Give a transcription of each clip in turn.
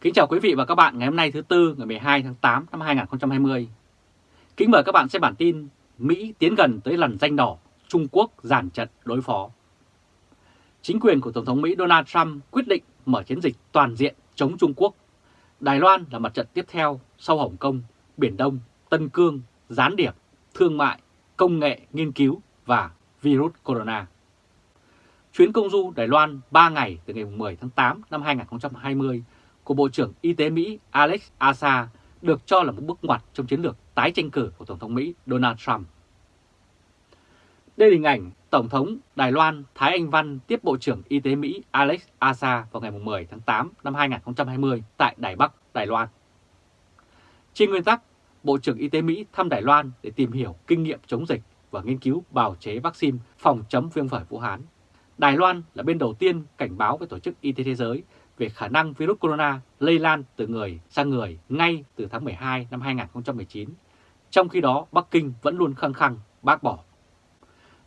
Kính chào quý vị và các bạn ngày hôm nay thứ Tư ngày 12 tháng 8 năm 2020. Kính mời các bạn xem bản tin Mỹ tiến gần tới lần danh đỏ, Trung Quốc giàn trận đối phó. Chính quyền của Tổng thống Mỹ Donald Trump quyết định mở chiến dịch toàn diện chống Trung Quốc. Đài Loan là mặt trận tiếp theo sau Hồng Kông, Biển Đông, Tân Cương, gián điệp, thương mại, công nghệ, nghiên cứu và virus corona. Chuyến công du Đài Loan 3 ngày từ ngày 10 tháng 8 năm 2020 của Bộ trưởng Y tế Mỹ Alex Azar được cho là một bước ngoặt trong chiến lược tái tranh cử của Tổng thống Mỹ Donald Trump. Đây là hình ảnh Tổng thống Đài Loan Thái Anh Văn tiếp Bộ trưởng Y tế Mỹ Alex Azar vào ngày 10 tháng 8 năm 2020 tại Đài Bắc, Đài Loan. Trên nguyên tắc, Bộ trưởng Y tế Mỹ thăm Đài Loan để tìm hiểu kinh nghiệm chống dịch và nghiên cứu bào chế vaccine phòng chống viêm phổi Vũ Hán. Đài Loan là bên đầu tiên cảnh báo với Tổ chức Y tế Thế giới về khả năng virus corona lây lan từ người sang người ngay từ tháng 12 năm 2019. Trong khi đó, Bắc Kinh vẫn luôn khăng khăng bác bỏ.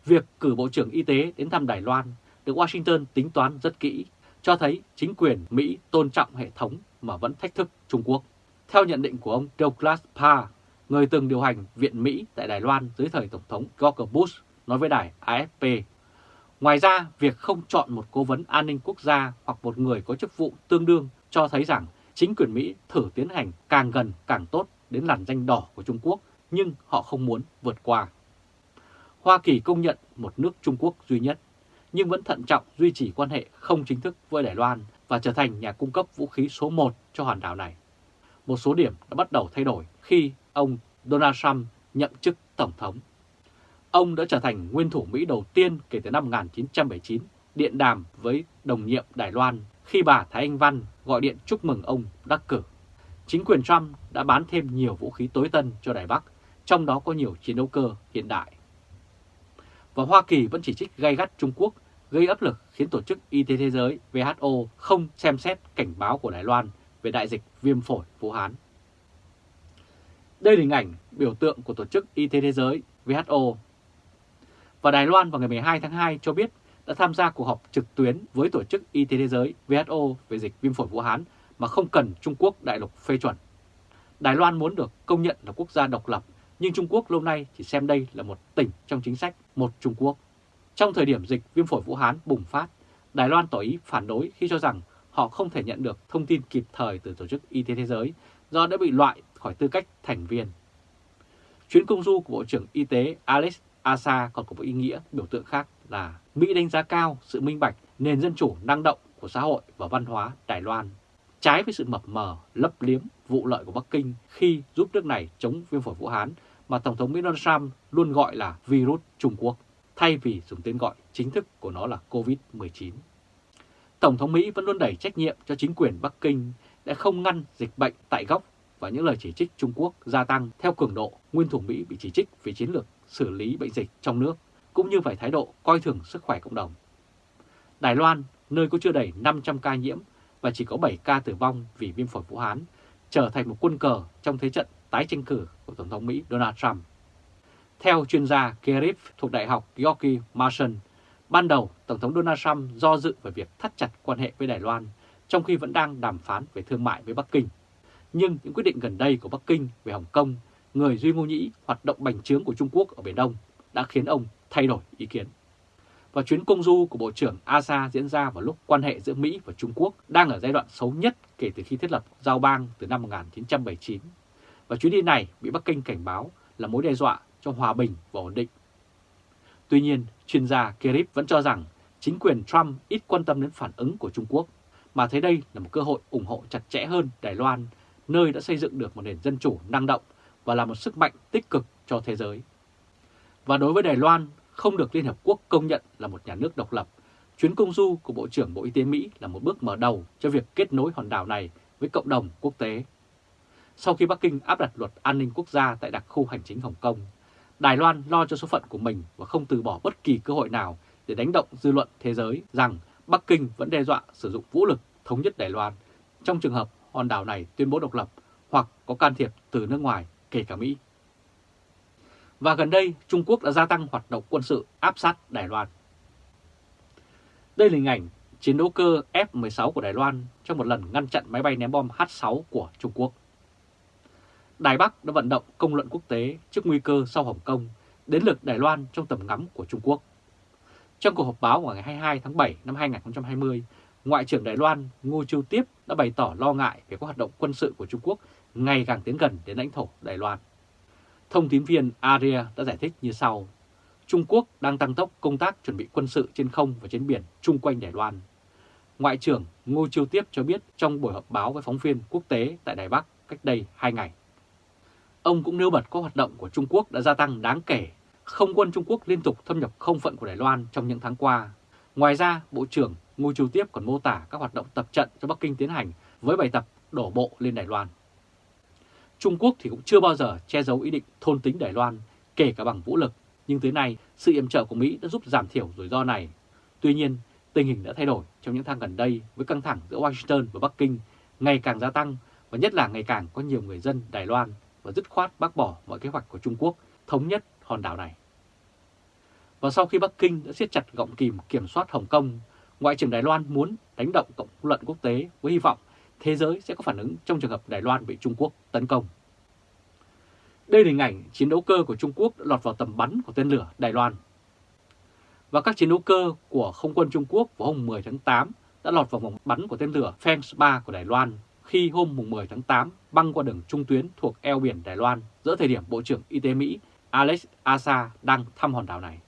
Việc cử Bộ trưởng Y tế đến thăm Đài Loan được Washington tính toán rất kỹ, cho thấy chính quyền Mỹ tôn trọng hệ thống mà vẫn thách thức Trung Quốc. Theo nhận định của ông Douglas Parr, người từng điều hành Viện Mỹ tại Đài Loan dưới thời Tổng thống George Bush, nói với đài AFP Ngoài ra, việc không chọn một cố vấn an ninh quốc gia hoặc một người có chức vụ tương đương cho thấy rằng chính quyền Mỹ thử tiến hành càng gần càng tốt đến làn danh đỏ của Trung Quốc, nhưng họ không muốn vượt qua. Hoa Kỳ công nhận một nước Trung Quốc duy nhất, nhưng vẫn thận trọng duy trì quan hệ không chính thức với Đài Loan và trở thành nhà cung cấp vũ khí số 1 cho hòn đảo này. Một số điểm đã bắt đầu thay đổi khi ông Donald Trump nhậm chức Tổng thống Ông đã trở thành nguyên thủ Mỹ đầu tiên kể từ năm 1979 điện đàm với đồng nhiệm Đài Loan khi bà Thái Anh Văn gọi điện chúc mừng ông đắc cử. Chính quyền Trump đã bán thêm nhiều vũ khí tối tân cho Đài Bắc, trong đó có nhiều chiến đấu cơ hiện đại. Và Hoa Kỳ vẫn chỉ trích gay gắt Trung Quốc gây áp lực khiến Tổ chức Y tế Thế giới WHO không xem xét cảnh báo của Đài Loan về đại dịch viêm phổi Vũ Hán. Đây là hình ảnh biểu tượng của Tổ chức Y tế Thế giới WHO và Đài Loan vào ngày 12 tháng 2 cho biết đã tham gia cuộc họp trực tuyến với Tổ chức Y tế Thế giới WHO về dịch viêm phổi Vũ Hán mà không cần Trung Quốc đại lục phê chuẩn. Đài Loan muốn được công nhận là quốc gia độc lập, nhưng Trung Quốc lâu nay chỉ xem đây là một tỉnh trong chính sách một Trung Quốc. Trong thời điểm dịch viêm phổi Vũ Hán bùng phát, Đài Loan tỏ ý phản đối khi cho rằng họ không thể nhận được thông tin kịp thời từ Tổ chức Y tế Thế giới do đã bị loại khỏi tư cách thành viên. Chuyến công du của Bộ trưởng Y tế Alex ASA còn có một ý nghĩa biểu tượng khác là Mỹ đánh giá cao sự minh bạch, nền dân chủ năng động của xã hội và văn hóa Đài Loan, trái với sự mập mờ, lấp liếm, vụ lợi của Bắc Kinh khi giúp nước này chống viêm phổi Vũ Hán mà Tổng thống Mỹ Donald Trump luôn gọi là virus Trung Quốc, thay vì dùng tên gọi chính thức của nó là COVID-19. Tổng thống Mỹ vẫn luôn đẩy trách nhiệm cho chính quyền Bắc Kinh đã không ngăn dịch bệnh tại gốc và những lời chỉ trích Trung Quốc gia tăng theo cường độ, nguyên thủ Mỹ bị chỉ trích về chiến lược xử lý bệnh dịch trong nước, cũng như phải thái độ coi thường sức khỏe cộng đồng. Đài Loan, nơi có chưa đầy 500 ca nhiễm và chỉ có 7 ca tử vong vì viêm phổi Vũ Hán, trở thành một quân cờ trong thế trận tái tranh cử của Tổng thống Mỹ Donald Trump. Theo chuyên gia Kerif thuộc Đại học George Mason, ban đầu Tổng thống Donald Trump do dự về việc thắt chặt quan hệ với Đài Loan, trong khi vẫn đang đàm phán về thương mại với Bắc Kinh. Nhưng những quyết định gần đây của Bắc Kinh về Hồng Kông người Duy Ngô Nhĩ hoạt động bành trướng của Trung Quốc ở Biển Đông đã khiến ông thay đổi ý kiến. Và chuyến công du của Bộ trưởng ASA diễn ra vào lúc quan hệ giữa Mỹ và Trung Quốc đang ở giai đoạn xấu nhất kể từ khi thiết lập giao bang từ năm 1979. Và chuyến đi này bị Bắc Kinh cảnh báo là mối đe dọa cho hòa bình và ổn định. Tuy nhiên, chuyên gia Kerip vẫn cho rằng chính quyền Trump ít quan tâm đến phản ứng của Trung Quốc, mà thấy đây là một cơ hội ủng hộ chặt chẽ hơn Đài Loan, nơi đã xây dựng được một nền dân chủ năng động và là một sức mạnh tích cực cho thế giới. Và đối với Đài Loan, không được Liên Hợp Quốc công nhận là một nhà nước độc lập, chuyến công du của Bộ trưởng Bộ Y tế Mỹ là một bước mở đầu cho việc kết nối hòn đảo này với cộng đồng quốc tế. Sau khi Bắc Kinh áp đặt luật an ninh quốc gia tại đặc khu hành chính Hồng Kông, Đài Loan lo cho số phận của mình và không từ bỏ bất kỳ cơ hội nào để đánh động dư luận thế giới rằng Bắc Kinh vẫn đe dọa sử dụng vũ lực thống nhất Đài Loan trong trường hợp hòn đảo này tuyên bố độc lập hoặc có can thiệp từ nước ngoài kể cả Mỹ. Và gần đây, Trung Quốc đã gia tăng hoạt động quân sự áp sát Đài Loan. Đây là hình ảnh chiến đấu cơ F-16 của Đài Loan trong một lần ngăn chặn máy bay ném bom H-6 của Trung Quốc. Đài Bắc đã vận động công luận quốc tế trước nguy cơ sau Hồng Kông đến lượt Đài Loan trong tầm ngắm của Trung Quốc. Trong cuộc họp báo vào ngày 22 tháng 7 năm 2020, Ngoại trưởng Đài Loan Ngô Chiêu Tiếp đã bày tỏ lo ngại về các hoạt động quân sự của Trung Quốc ngày càng tiến gần đến lãnh thổ Đài Loan. Thông tín viên Aria đã giải thích như sau. Trung Quốc đang tăng tốc công tác chuẩn bị quân sự trên không và trên biển chung quanh Đài Loan. Ngoại trưởng Ngô Chiêu Tiếp cho biết trong buổi họp báo với phóng viên quốc tế tại Đài Bắc cách đây 2 ngày. Ông cũng nêu bật các hoạt động của Trung Quốc đã gia tăng đáng kể. Không quân Trung Quốc liên tục thâm nhập không phận của Đài Loan trong những tháng qua. Ngoài ra, Bộ trưởng Ngô Chiêu Tiếp còn mô tả các hoạt động tập trận cho Bắc Kinh tiến hành với bài tập đổ bộ lên Đài Loan. Trung Quốc thì cũng chưa bao giờ che giấu ý định thôn tính Đài Loan, kể cả bằng vũ lực, nhưng tới nay sự yểm trợ của Mỹ đã giúp giảm thiểu rủi ro này. Tuy nhiên, tình hình đã thay đổi trong những tháng gần đây với căng thẳng giữa Washington và Bắc Kinh ngày càng gia tăng và nhất là ngày càng có nhiều người dân Đài Loan và dứt khoát bác bỏ mọi kế hoạch của Trung Quốc thống nhất hòn đảo này. Và sau khi Bắc Kinh đã siết chặt gọng kìm kiểm soát Hồng Kông, Ngoại trưởng Đài Loan muốn đánh động cộng luận quốc tế với hy vọng thế giới sẽ có phản ứng trong trường hợp Đài Loan bị Trung Quốc tấn công. Đây là hình ảnh chiến đấu cơ của Trung Quốc đã lọt vào tầm bắn của tên lửa Đài Loan. Và các chiến đấu cơ của không quân Trung Quốc vào hôm 10 tháng 8 đã lọt vào vòng bắn của tên lửa Feng 3 của Đài Loan khi hôm 10 tháng 8 băng qua đường trung tuyến thuộc eo biển Đài Loan giữa thời điểm Bộ trưởng Y tế Mỹ Alex Asa đang thăm hòn đảo này.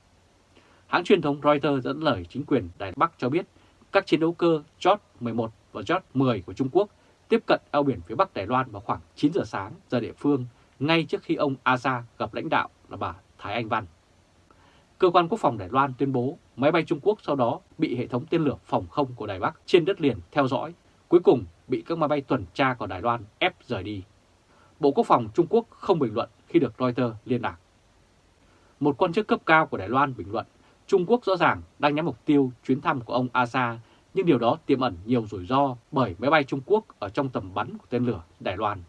Hãng truyền thống Reuters dẫn lời chính quyền Đài Bắc cho biết các chiến đấu cơ Jot 11 và Jot 10 của Trung Quốc tiếp cận eo biển phía Bắc Đài Loan vào khoảng 9 giờ sáng giờ địa phương ngay trước khi ông Asa gặp lãnh đạo là bà Thái Anh Văn. Cơ quan Quốc phòng Đài Loan tuyên bố máy bay Trung Quốc sau đó bị hệ thống tên lửa phòng không của Đài Bắc trên đất liền theo dõi, cuối cùng bị các máy bay tuần tra của Đài Loan ép rời đi. Bộ Quốc phòng Trung Quốc không bình luận khi được Reuters liên lạc. Một quan chức cấp cao của Đài Loan bình luận Trung Quốc rõ ràng đang nhắm mục tiêu chuyến thăm của ông Asa, nhưng điều đó tiềm ẩn nhiều rủi ro bởi máy bay Trung Quốc ở trong tầm bắn của tên lửa Đài Loan.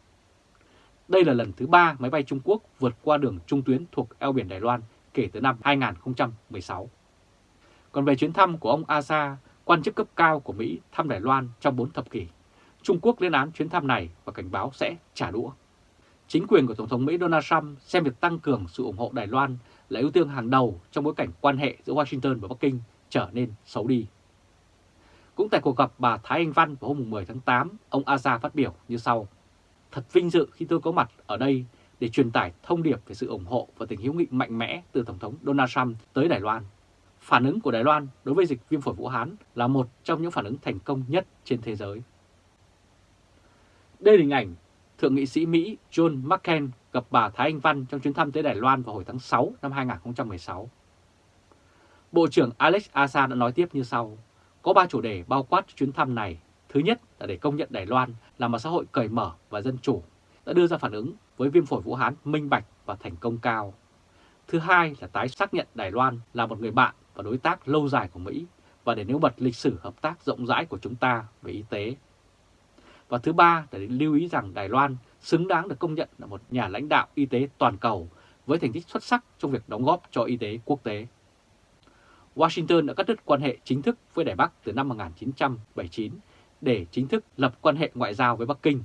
Đây là lần thứ ba máy bay Trung Quốc vượt qua đường trung tuyến thuộc eo biển Đài Loan kể từ năm 2016. Còn về chuyến thăm của ông Asa, quan chức cấp cao của Mỹ thăm Đài Loan trong 4 thập kỷ, Trung Quốc lên án chuyến thăm này và cảnh báo sẽ trả đũa. Chính quyền của Tổng thống Mỹ Donald Trump xem việc tăng cường sự ủng hộ Đài Loan là ưu tiên hàng đầu trong bối cảnh quan hệ giữa Washington và Bắc Kinh trở nên xấu đi. Cũng tại cuộc gặp bà Thái Anh Văn vào hôm 10 tháng 8, ông Aza phát biểu như sau. Thật vinh dự khi tôi có mặt ở đây để truyền tải thông điệp về sự ủng hộ và tình hữu nghị mạnh mẽ từ Tổng thống Donald Trump tới Đài Loan. Phản ứng của Đài Loan đối với dịch viêm phổi Vũ Hán là một trong những phản ứng thành công nhất trên thế giới. Đây là hình ảnh Thượng nghị sĩ Mỹ John McCain gặp bà Thái Anh Văn trong chuyến thăm tới Đài Loan vào hồi tháng 6 năm 2016. Bộ trưởng Alex Asa đã nói tiếp như sau, có ba chủ đề bao quát chuyến thăm này. Thứ nhất là để công nhận Đài Loan là một xã hội cởi mở và dân chủ, đã đưa ra phản ứng với viêm phổi Vũ Hán minh bạch và thành công cao. Thứ hai là tái xác nhận Đài Loan là một người bạn và đối tác lâu dài của Mỹ và để nêu bật lịch sử hợp tác rộng rãi của chúng ta về y tế. Và thứ ba là để lưu ý rằng Đài Loan xứng đáng được công nhận là một nhà lãnh đạo y tế toàn cầu với thành tích xuất sắc trong việc đóng góp cho y tế quốc tế. Washington đã cắt đứt quan hệ chính thức với Đài Bắc từ năm 1979 để chính thức lập quan hệ ngoại giao với Bắc Kinh.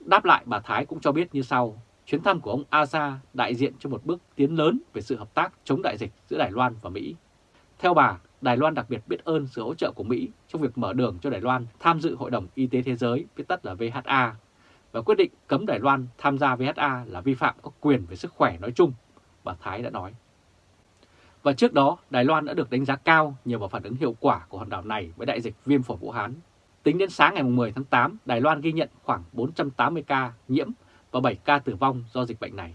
Đáp lại bà Thái cũng cho biết như sau, chuyến thăm của ông Aza đại diện cho một bước tiến lớn về sự hợp tác chống đại dịch giữa Đài Loan và Mỹ. Theo bà, Đài Loan đặc biệt biết ơn sự hỗ trợ của Mỹ trong việc mở đường cho Đài Loan tham dự Hội đồng Y tế Thế giới, viết tắt là VHA, và quyết định cấm Đài Loan tham gia VHA là vi phạm các quyền về sức khỏe nói chung, bà Thái đã nói. Và trước đó, Đài Loan đã được đánh giá cao nhờ vào phản ứng hiệu quả của hòn đảo này với đại dịch viêm phổi Vũ Hán. Tính đến sáng ngày 10 tháng 8, Đài Loan ghi nhận khoảng 480 ca nhiễm và 7 ca tử vong do dịch bệnh này.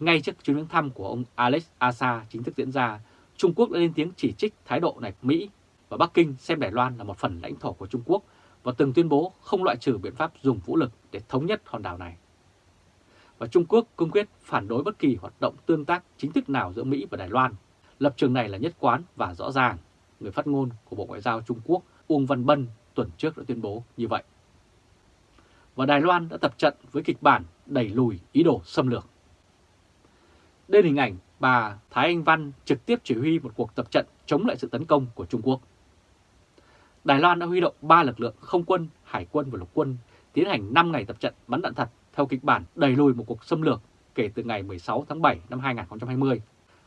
Ngay trước chuyến thăm của ông Alex Asa chính thức diễn ra, Trung Quốc đã lên tiếng chỉ trích thái độ này của Mỹ và Bắc Kinh xem Đài Loan là một phần lãnh thổ của Trung Quốc và từng tuyên bố không loại trừ biện pháp dùng vũ lực để thống nhất hòn đảo này. Và Trung Quốc cương quyết phản đối bất kỳ hoạt động tương tác chính thức nào giữa Mỹ và Đài Loan. Lập trường này là nhất quán và rõ ràng. Người phát ngôn của Bộ Ngoại giao Trung Quốc Uông Văn Bân tuần trước đã tuyên bố như vậy. Và Đài Loan đã tập trận với kịch bản đẩy lùi ý đồ xâm lược. Đây là hình ảnh bà Thái Anh Văn trực tiếp chỉ huy một cuộc tập trận chống lại sự tấn công của Trung Quốc. Đài Loan đã huy động 3 lực lượng không quân, hải quân và lục quân tiến hành 5 ngày tập trận bắn đạn thật theo kịch bản đẩy lùi một cuộc xâm lược kể từ ngày 16 tháng 7 năm 2020.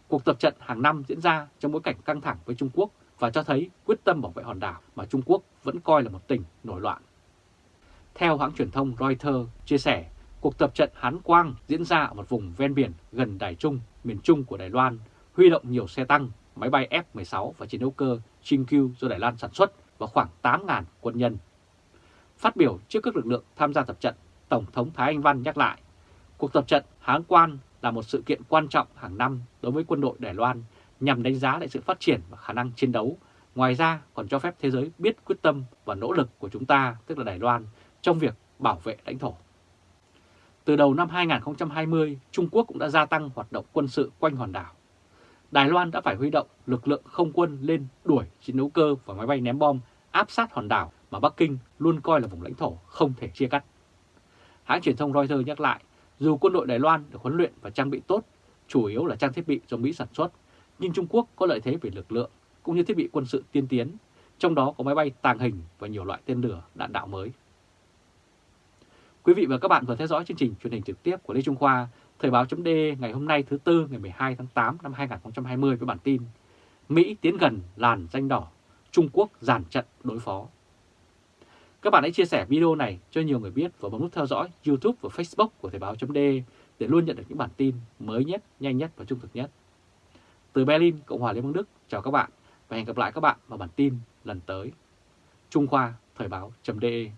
Cuộc tập trận hàng năm diễn ra trong bối cảnh căng thẳng với Trung Quốc và cho thấy quyết tâm bảo vệ hòn đảo mà Trung Quốc vẫn coi là một tỉnh nổi loạn. Theo hãng truyền thông Reuters chia sẻ, cuộc tập trận Hán Quang diễn ra ở một vùng ven biển gần Đài Trung, miền Trung của Đài Loan, huy động nhiều xe tăng, máy bay F-16 và chiến đấu cơ Chingqiu do Đài Loan sản xuất và khoảng 8.000 quân nhân. Phát biểu trước các lực lượng tham gia tập trận, Tổng thống Thái Anh Văn nhắc lại, cuộc tập trận Hán Quan là một sự kiện quan trọng hàng năm đối với quân đội Đài Loan nhằm đánh giá lại sự phát triển và khả năng chiến đấu. Ngoài ra còn cho phép thế giới biết quyết tâm và nỗ lực của chúng ta, tức là Đài Loan, trong việc bảo vệ lãnh thổ. Từ đầu năm 2020, Trung Quốc cũng đã gia tăng hoạt động quân sự quanh hòn đảo. Đài Loan đã phải huy động lực lượng không quân lên đuổi chiến đấu cơ và máy bay ném bom áp sát hòn đảo mà Bắc Kinh luôn coi là vùng lãnh thổ không thể chia cắt. Hãng truyền thông Reuters nhắc lại, dù quân đội Đài Loan được huấn luyện và trang bị tốt, chủ yếu là trang thiết bị do Mỹ sản xuất, nhưng Trung Quốc có lợi thế về lực lượng cũng như thiết bị quân sự tiên tiến, trong đó có máy bay tàng hình và nhiều loại tên lửa đạn đạo mới. Quý vị và các bạn vừa theo dõi chương trình truyền hình trực tiếp của Lê Trung Khoa, Thời báo chấm ngày hôm nay thứ Tư ngày 12 tháng 8 năm 2020 với bản tin Mỹ tiến gần làn danh đỏ, Trung Quốc giàn trận đối phó. Các bạn hãy chia sẻ video này cho nhiều người biết và bấm nút theo dõi YouTube và Facebook của Thời báo chấm để luôn nhận được những bản tin mới nhất, nhanh nhất và trung thực nhất. Từ Berlin, Cộng hòa Liên bang Đức, chào các bạn và hẹn gặp lại các bạn vào bản tin lần tới. Trung Khoa Thời Báo .de.